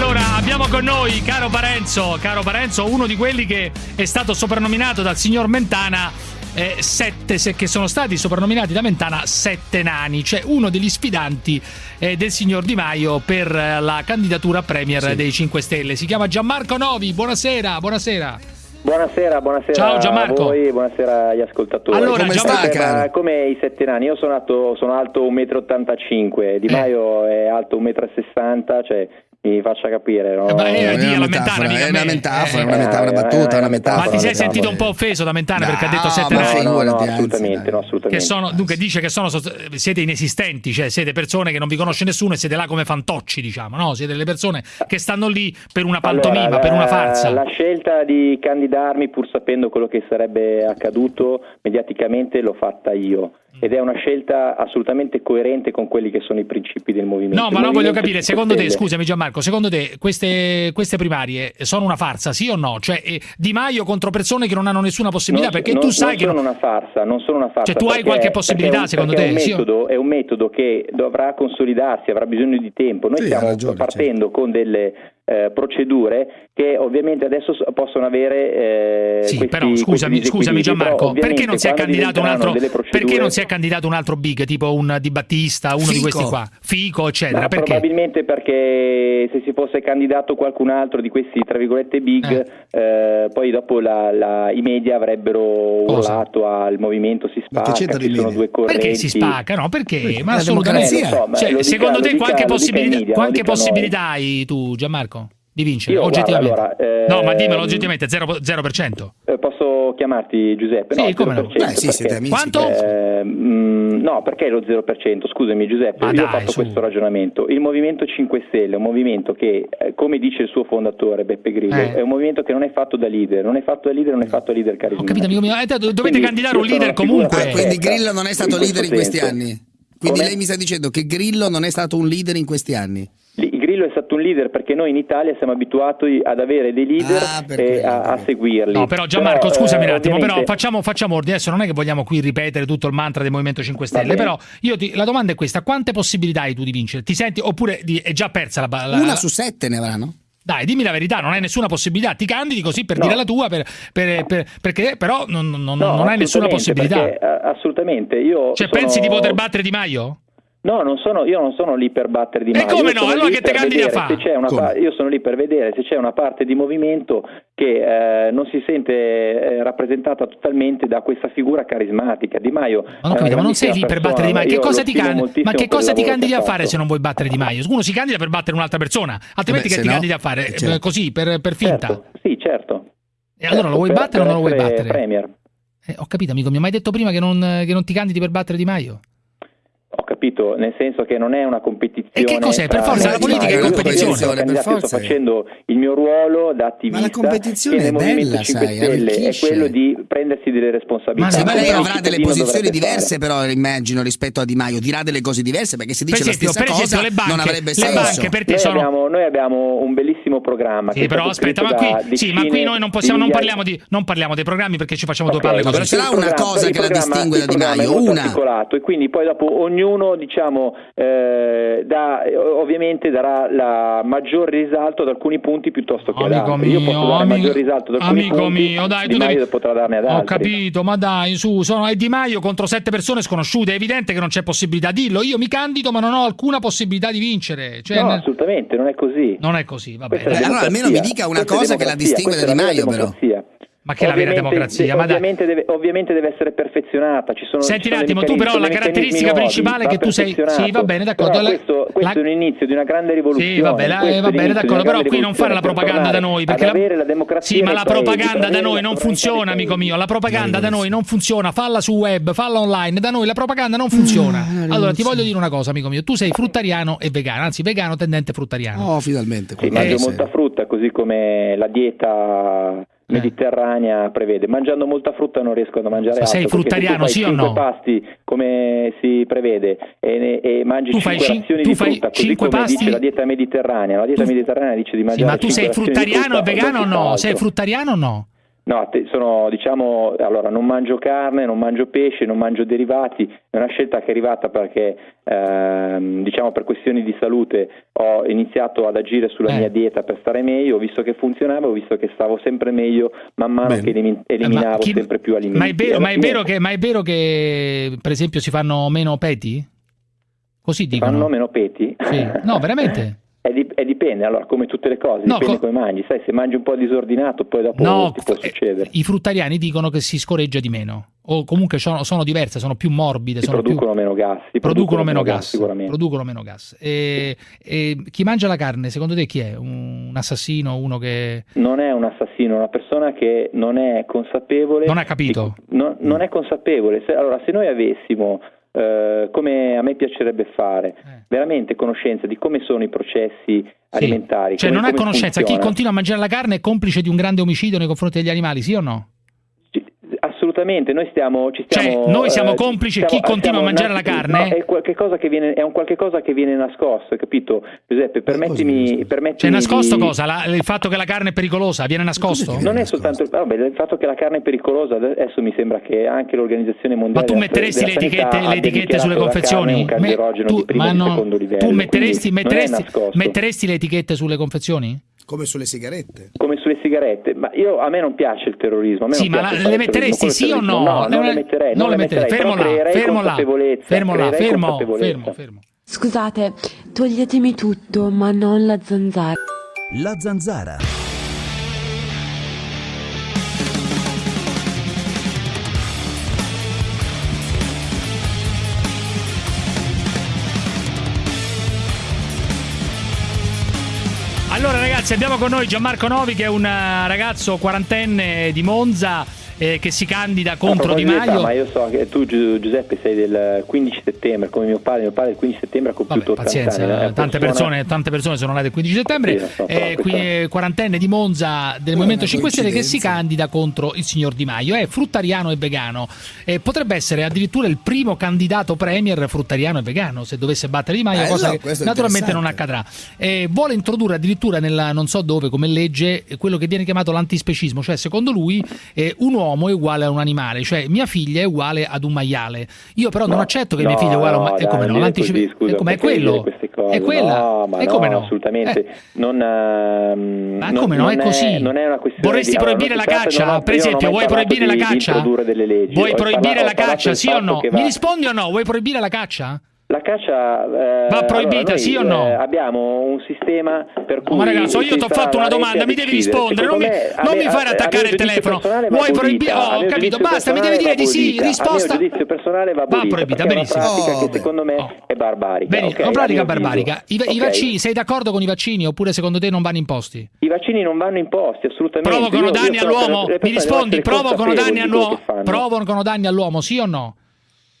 Allora, abbiamo con noi, caro Parenzo, caro Parenzo, uno di quelli che è stato soprannominato dal signor Mentana eh, sette, se, che sono stati soprannominati da Mentana sette nani, cioè uno degli sfidanti eh, del signor Di Maio per eh, la candidatura a Premier sì. dei 5 Stelle. Si chiama Gianmarco Novi, buonasera, buonasera. Buonasera, buonasera Ciao Gianmarco. a voi, buonasera agli ascoltatori. Allora, come Gianmarco, come i sette nani, io sono alto, sono alto 1,85 m, Di Maio è alto 1,60 m, cioè mi faccia capire. No? Eh, beh, è, di, una metafora, è una metafora, eh, una metafora, una battuta, eh, una metafora. Ma ti sei sentito un po' offeso da Mentana no, perché ha detto sette ma nani? No, no, assolutamente, no, assolutamente. Che sono, dunque dice che sono, siete inesistenti, cioè siete persone che non vi conosce nessuno e siete là come fantocci, diciamo, no? Siete delle persone che stanno lì per una pantomima, Allora, per una farsa. La scelta di candidarmi, pur sapendo quello che sarebbe accaduto mediaticamente, l'ho fatta io. Ed è una scelta assolutamente coerente con quelli che sono i principi del movimento. No, ma no, voglio capire, 5 secondo te, scusami Gianmarco, secondo te queste, queste primarie sono una farsa, sì o no? Cioè eh, Di Maio contro persone che non hanno nessuna possibilità, Non- perché non- tu sai non che... sono una farsa, non sono una farsa. Cioè, tu hai perché- qualche possibilità, un- secondo te? È un, Sì metodo, è un metodo che dovrà consolidarsi, avrà bisogno di tempo. Noi Sì, stiamo ragione, partendo con delle eh, procedure che ovviamente adesso possono avere. eh, Sì, questi- però scusami, questi scusami Gianmarco, perché non si è ovviamente candidato un quando altro delle perché non si è procedure- candidato un altro big, tipo un Di Battista, uno di Fico. questi qua, Fico, eccetera, Ma perché? probabilmente perché se si fosse candidato qualcun altro di questi tra virgolette big, eh, poi dopo la- la- i media avrebbero urlato al movimento si spacca, ci sono media? due correnti. Perché si spacca? No, perché? Ma assolutamente. so, ma Cioè, dica- secondo te dica- qualche, possibilità, media, qualche possibilità hai tu, Gianmarco, di vincere? Io, guarda, oggettivamente. allora, eh, no, ma dimmelo oggettivamente, 0%. 0%. Eh, Posso chiamarti Giuseppe? Sì, no, come no. 0%, Beh, sì, siete perché- amici. Quanto? Eh, mm, no, perché lo 0%? Scusami Giuseppe, Ma io ho dai, fatto su. questo ragionamento. Il Movimento 5 Stelle è un movimento che, eh, come dice il suo fondatore Beppe Grillo, Eh. è un movimento che non è fatto da leader, non è fatto da leader, non è fatto da leader Ho carismatico. capito, amico mio. Eh, dovete Quindi candidare un leader comunque. Ah, quindi. Grillo non è stato In leader in questi senso. anni. Quindi Come? lei mi sta dicendo che Grillo non è stato un leader in questi anni. Grillo è stato un leader perché noi in Italia siamo abituati ad avere dei leader Ah, e a, a seguirli. No, però Gianmarco, Però, scusami eh, un attimo, però ovviamente- facciamo, facciamo ordine. Adesso non è che vogliamo qui ripetere tutto il mantra del Movimento 5 Stelle, però io ti- la domanda è questa: quante possibilità hai tu di vincere? Ti senti oppure di- è già persa la, la Una su sette ne avranno? Dai, dimmi la verità, non hai nessuna possibilità, ti candidi così per No. dire la tua, per- per- per- perché però non, non- No, non hai nessuna possibilità. perché, eh, assolutamente. Io Cioè, sono- pensi di poter battere Di Maio? No, non sono, io non sono lì per battere di E Maio. come Io no? Allora che te candidi a vedere fa? se c'è una Come? pa- io sono lì per vedere se c'è una parte di movimento che eh, non si sente eh, rappresentata totalmente da questa figura carismatica. Di Maio. Ma non, è capito, ma non sei lì grandissima per battere Di persona, Maio. Che cosa ti, moltissimo ma che cosa ti candidi che a fare se non vuoi battere Di Maio? Uno si candida per battere un'altra persona, altrimenti Eh beh, che ti no- candidi a fare? eh, certo. Eh, Così, per, per finta. Certo, sì, certo. E allora lo vuoi Per- battere o non lo vuoi battere? Premier. Eh, ho capito, amico mio, ma hai detto prima che non, che non ti candidi per battere Di Maio? Ho capito, nel senso che non è una competizione. E che cos'è? Per forza, la politica è competizione, per candidato, forza. Sto facendo il mio ruolo da attivista. Ma la competizione è Movimento bella, 5 sai, Stelle è quello di prendersi delle responsabilità. Ma Sì, sì, ma lei avrà delle posizioni diverse, fare. però immagino rispetto a Di Maio. Dirà delle cose diverse perché se Per dice la esempio, stessa per esempio cosa le banche, non avrebbe le senso. per Noi sono... abbiamo, noi abbiamo un bellissimo programma. Sì, che è però aspetta, ma qui, sì, ma qui noi non, possiamo, non, parliamo di, non parliamo dei programmi perché ci facciamo due Ok, palle però così. ce l'ha il una cosa che la distingue da Di Maio, una. e quindi poi dopo ognuno diciamo eh, dà, ovviamente darà la maggior risalto ad alcuni punti piuttosto che ad Amico altri. Io mio, posso dare amico, maggior risalto ad alcuni amico punti, mio, dai, Di tu Maio devi... potrà darne ad Ho altri. capito, ma dai, su, sono è Di Maio contro sette persone sconosciute, è evidente che non c'è possibilità. Dillo, io mi candido ma non ho alcuna possibilità di vincere. Cioè, No, ne- assolutamente, non è così. non è così, va bene. allora almeno mi dica una Questa cosa che la distingue da Di Maio, però. democrazia. Ma che è la vera democrazia? de- ovviamente, deve, ovviamente deve essere perfezionata. Ci sono, Senti ci sono un attimo, tu però la caratteristica principale va che tu sei- sì, va bene, d'accordo, la- questo, questo la- è l'inizio di una grande rivoluzione. Sì, va bene, eh, è va bene, d'accordo, però qui non fare la propaganda da noi, perché la, avere la democrazia sì, ma la propaganda da noi non funziona, amico mio, la propaganda da noi non funziona, falla su web, falla online, da noi la propaganda non Ah, funziona. Allora ti voglio dire una cosa, amico mio, tu sei fruttariano e vegano, anzi vegano tendente fruttariano. Oh, finalmente. Sì, mangio molta frutta, così come la dieta. Mediterranea prevede. Mangiando molta frutta non riesco a mangiare Ma sei altro. perché se tu fruttariano, sì o no? pasti come si prevede e, e mangi Tu fai cinque cin- razioni tu di frutta, così come pasti? dice la dieta mediterranea. La dieta Tu- mediterranea dice di Sì, mangiare ma tu sei fruttariano e vegano o no? Sei fruttariano o no? No, sono diciamo, allora non mangio carne, non mangio pesce, non mangio derivati, è una scelta che è arrivata perché ehm, diciamo per questioni di salute ho iniziato ad agire sulla Eh. mia dieta per stare meglio, ho visto che funzionava, ho visto che stavo sempre meglio man mano Bene. che elimi- Eh, eliminavo chi- sempre più alimenti. Ma è, vero, ma, è che, ma è vero che, per esempio, si fanno meno peti? Così dicono. fanno meno peti? Sì. No, veramente? È, di- è dipende, allora come tutte le cose, No, dipende co- come mangi, sai se mangi un po' disordinato poi dopo No, ti può eh, succedere. i fruttariani dicono che si scoreggia di meno. O comunque sono, sono diverse, sono più morbide, sono più- producono meno gas, si producono meno gas, sicuramente. producono meno gas. E, e chi mangia la carne, secondo te chi è? Un assassino, uno che Non è un assassino, una persona che non è consapevole. non ha capito? non, non è consapevole. Se- allora, se noi avessimo, eh, come a me piacerebbe fare, Eh. veramente conoscenza di come sono i processi Sì. alimentari. Cioè come- non ha conoscenza, chi funziona, continua a mangiare la carne è complice di un grande omicidio nei confronti degli animali, sì o no? Assolutamente, noi stiamo, ci Cioè, stiamo, noi siamo eh, complici, stiamo- chi continua a mangiare la carne? no, è, qualche cosa che viene, è un qualche cosa che viene nascosto, hai capito? Giuseppe, permettimi, cosa? permettimi Cioè nascosto di- cosa? La- il fatto che la carne è pericolosa viene nascosto? Non è nascosto. soltanto vabbè, il fatto che la carne è pericolosa, adesso mi sembra che anche l'Organizzazione Ma Mondiale tu della- metteresti le etichette, le etichette sulle confezioni? carne un Me- cancerogeno tu, di primo ma di no, secondo livello, tu metteresti, metteresti, metteresti le etichette sulle confezioni? Come sulle sigarette. come sulle sigarette, ma io, a me non piace il terrorismo. A me Sì, non ma piace la- le metteresti sì o no? No, non le metterei, non non le metterei. Fermo là, fermo là, fermo là, fermo, fermo, fermo. Scusate, toglietemi tutto, ma non la zanzara. La zanzara. Allora ragazzi abbiamo con noi Gianmarco Novi che è un eh, ragazzo quarantenne di Monza eh, che si candida contro Di età, Maio. Ma io so che tu Gi- Giuseppe sei del 15 settembre, come mio padre, mio padre il 15 settembre ha compiuto Vabbè, 80 pazienza, anni. è una tante, persone, tante persone sono nate il 15 settembre, Sì, so, eh, qui, eh, quarantenne di Monza del Movimento una 5 Stelle che si candida contro il signor Di Maio, è fruttariano e vegano, Eh, potrebbe essere addirittura il primo candidato premier fruttariano e vegano se dovesse battere Di Maio, Eh, cosa no, che naturalmente non accadrà. Eh, vuole introdurre addirittura nella non so dove come legge eh, quello che viene chiamato l'antispecismo, cioè secondo lui eh, un uomo è uguale a un animale, cioè mia figlia è uguale ad un maiale. Io però non No, accetto che no, mia figlia è uguale a un maiale. dai, come no? non così, scusa, eh, come è quello? cose? È quella. No, ma e come no? assolutamente. Eh. Non, ehm, Ma non- come no? È non così. non è una questione Vorresti di- proibire non la caccia? non ho- per non esempio, vuoi proibire la caccia? Vuoi proibire la caccia, sì o no? Mi rispondi o no? Vuoi proibire la caccia? La caccia eh, Va proibita, allora, noi, sì o no? eh, abbiamo un sistema per cui ma ragazzo, io ti ho fatto una domanda, mi devi rispondere, non mi, me, a non me- mi fare a- attaccare il telefono. va Vuoi proibire? Oh, ho capito, basta, mi devi dire di va sì, risposta. Mio giudizio personale va abolita, proibita, perché è una benissimo. pratica Oh, che secondo me Oh. è barbarica. Bene, ok? una pratica barbarica. I, i Ok? vaccini, sei d'accordo con i vaccini oppure secondo te non vanno imposti? I vaccini non vanno imposti assolutamente. Provocano danni all'uomo? Mi rispondi, provocano danni all'uomo? Provocano danni all'uomo, sì o no?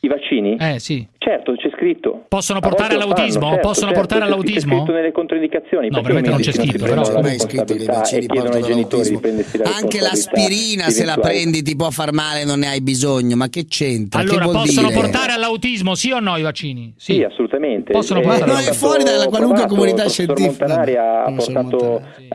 I vaccini? Eh, sì. Certo, c'è scritto. Possono portare all'autismo? certo, Possono certo, portare c'è- all'autismo? C'è scritto nelle controindicazioni. No, perché veramente non c'è scritto, però. la mai scritto che i vaccini portano all'autismo. la Anche l'aspirina, se la prendi, ti può far male, non ne hai bisogno. Ma che c'entra? Allora, che vuol possono dire? portare all'autismo, sì o no i vaccini? Sì, assolutamente. Possono Eh, portare Ma non è fuori dalla qualunque provato, comunità scientifica. Montanari ha Professor portato Montanari,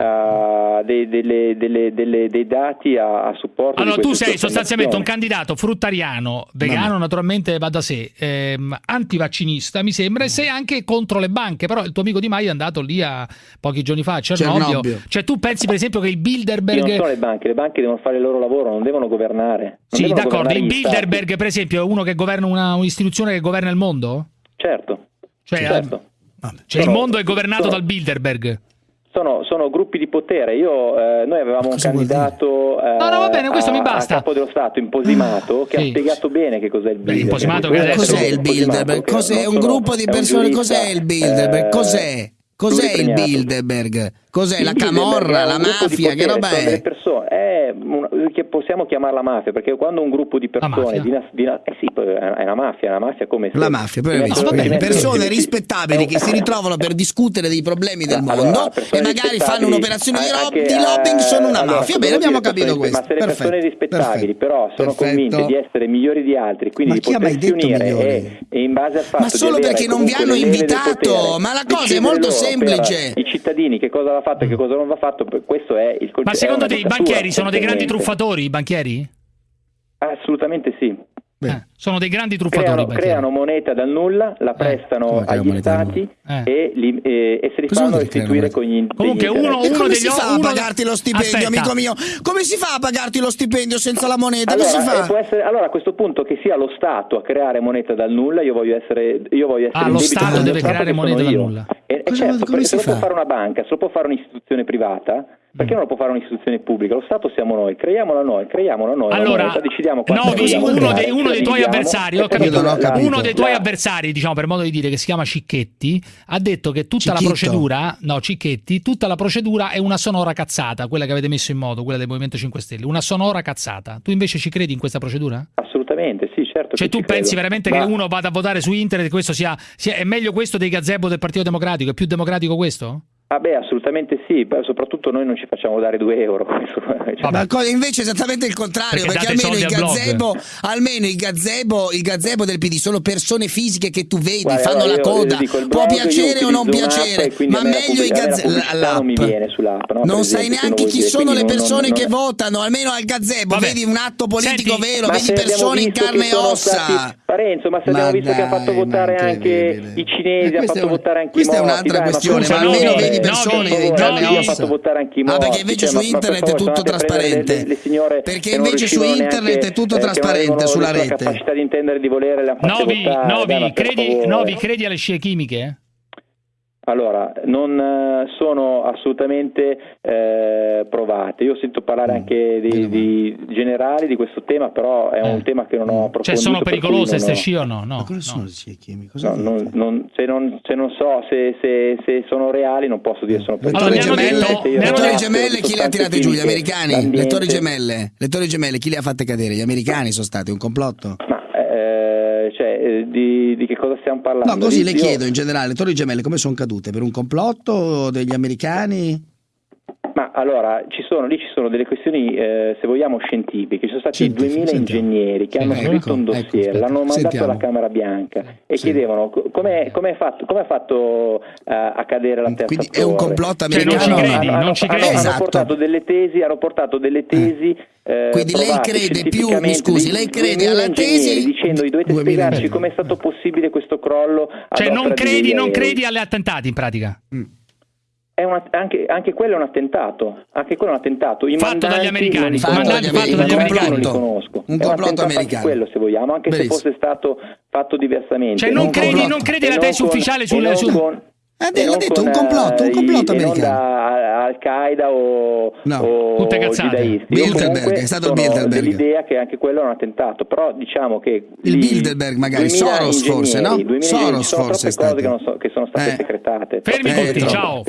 dei, delle- delle- delle- dei dati a, a supporto Allora, di tu sei sostanzialmente un candidato fruttariano, vegano, naturalmente va da sé, ehm, antivaccinista, mi sembra, e sei anche contro le banche. Però il tuo amico Di Maio è andato lì a pochi giorni fa a Cernobbio. Cernobbio. Cioè, tu pensi, per esempio, che il Io non Bilderberg. le banche, le banche devono fare il loro lavoro, non devono governare. Non Sì, devono d'accordo. governare Il gli stati. Bilderberg, per esempio, è uno che governa una, un'istituzione che governa il mondo? Certo, Cioè, certo. Cioè il Sono- mondo è governato sono- dal Bilderberg. Sono, sono gruppi di potere. Io, eh, noi avevamo un candidato eh, No, no, va bene, questo a, mi basta. a capo dello Stato, Imposimato, che Sì. ha spiegato bene che cos'è il Beh, Bilderberg. Essere Cos'è il Bilderberg? Cos'è un sono- gruppo di persone? Cos'è il Bilderberg? eh, Cos'è? Cos'è il. Bilderberg? Cos'è la camorra, è la mafia? Che roba è? persone, è una- che possiamo chiamarla mafia perché quando un gruppo di persone di di eh sì, è una mafia, una mafia come La mafia, si poi mettono- visto. va bene, si mettono- persone rispettabili che si ritrovano per discutere dei problemi del Allora, mondo persone e magari fanno un'operazione di, rob- di lobbying, eh, sono una allora, mafia. Bene, abbiamo capito persone- questo. Ma se le persone Perfetto, rispettabili perfetto, però sono perfetto. convinte di essere migliori di altri, quindi Ma di chi ha mai potersi detto unire e, e in base al fatto Ma solo perché non vi hanno invitato, potere, ma la cosa è molto semplice. I cittadini che cosa va fatto e che cosa non va fatto, questo è il concetto. Ma secondo te i banchieri sono dei grandi truffatori, i banchieri? Assolutamente sì. Eh, sono dei grandi truffatori. Creano, creano moneta dal nulla, la prestano Come creano agli stati nulla? e, li- e- e se li Cosa fanno restituire con gli impegni Comunque uno- interessi. Uno come degli- si fa a uno- pagarti lo stipendio, Aspetta. amico mio? Come si fa a pagarti lo stipendio senza la moneta? Allora, Come si eh, fa? può essere- allora, a questo punto che sia lo Stato a creare moneta dal nulla, io voglio essere, io voglio essere Ah, lo Stato deve Stato creare moneta dal nulla. E, e certo, come perché se lo può fa? fare una banca, se lo può fare un'istituzione privata, perché non lo può fare un'istituzione pubblica? Lo Stato siamo noi, creiamola noi, creiamola noi. la Allora, moneta, decidiamo Novi, uno dei, uno la dei tuoi avversari, ho capito, ho capito. uno dei tuoi la- avversari, diciamo per modo di dire, che si chiama Cicchetti, ha detto che tutta la Cicchitto. procedura, no, Cicchetti, tutta la procedura è una sonora cazzata, quella che avete messo in moto, quella del Movimento 5 Stelle, una sonora cazzata. Tu invece ci credi in questa procedura? Assolutamente, sì, certo. Cioè tu pensi credo. veramente Ma- che uno vada a votare su internet e questo sia, sia- è meglio questo dei gazebo del Partito Democratico, è più democratico questo? Ah beh, assolutamente sì, beh, soprattutto noi non ci facciamo dare 2 euro. Cioè, Ma invece è esattamente il contrario, Perché perché, almeno, il gazebo, almeno il gazebo, il gazebo del PD sono persone fisiche che tu vedi, Guarda, fanno la coda, può piacere o non piacere, quindi ma meglio la gazebo, non mi viene sull'app, no? Non sai neanche chi dire, sono le quindi non- persone non- che non- votano, almeno al gazebo, Vabbè. vedi un atto politico Senti, vero, vedi persone in carne e ossa. stati- Parenzo, ma se Ma abbiamo visto che ha fatto votare anche i cinesi, Eh, ha questa fatto votare anche i questa è un'altra questione, ma no, almeno vedi no, persone per in chi ha ossa. fatto votare anche i Ah, perché invece cioè, su ma per internet è tutto trasparente. le- le signore Perché invece su internet neanche, è tutto eh, trasparente sulla la rete. capacità di intendere di volere fatte Novi, votare, Novi, dai, credi. Novi, credi alle scie chimiche? Allora, non eh, sono assolutamente eh, provate. Io sento parlare Mm, anche di, di generali di questo tema, però è un Eh. tema che non ho approfondito. Cioè sono per pericolose non ste ho- scie o no? No, Ma cosa no. sono le scie chimiche? No, non, non- se, non, se non so se, se- se sono reali non posso dire se sono Le Allora, hanno gemelle, detto- le torri gemelle chi le ha tirate giù? Gli americani? Le torri gemelle gemelle, le torri gemelle chi le ha fatte cadere? Gli americani sono stati un complotto? Eh, di, di che cosa stiamo parlando? No, così le io- chiedo in generale, le torri gemelle come sono cadute? Per un complotto degli americani? Allora, ci sono, lì ci sono delle questioni, eh, se vogliamo, scientifiche. Ci sono stati Scientifiche, 2000 sentiamo. ingegneri che Sì, hanno ecco, scritto un ecco, dossier, aspetta, l'hanno mandato sentiamo. alla Camera Bianca e Sì. chiedevano co- come è fatto, come ha fatto eh, a cadere la terza Quindi è un torre. complotto Cioè, non ci americano? credi, hanno, non ci hanno- credi. hanno Esatto. portato delle tesi, hanno portato delle tesi. eh, Quindi lei crede più- mi scusi, lei crede 2000 alla tesi dicendo dovete 2000 spiegarci come è stato possibile questo crollo. Cioè non credi, non credi alle attentati in pratica? È un att- anche, anche quello è un attentato. Anche quello è un attentato. I Fatto dagli americani, Fatto dagli americani, non li complotto. conosco. Un complotto americano. quello, se vogliamo, anche Benissimo. se fosse stato fatto diversamente. Cioè non credi, non credi alla tesi ufficiale sulle- non su- con- Eh, l'ha non detto, un complotto, un eh, complotto i- non americano. da Al-Qaeda o, No. o Tutte cazzate. Bilderberg, è stato Bilderberg. dell'idea che anche quello è un attentato, però diciamo che Il Bilderberg magari, 2000 Soros forse, no? ingegneri, 2000 Soros sono forse è troppe cose stato. che, non so- che sono state Eh. secretate. Fermi Eh, tutti, ciao, fermi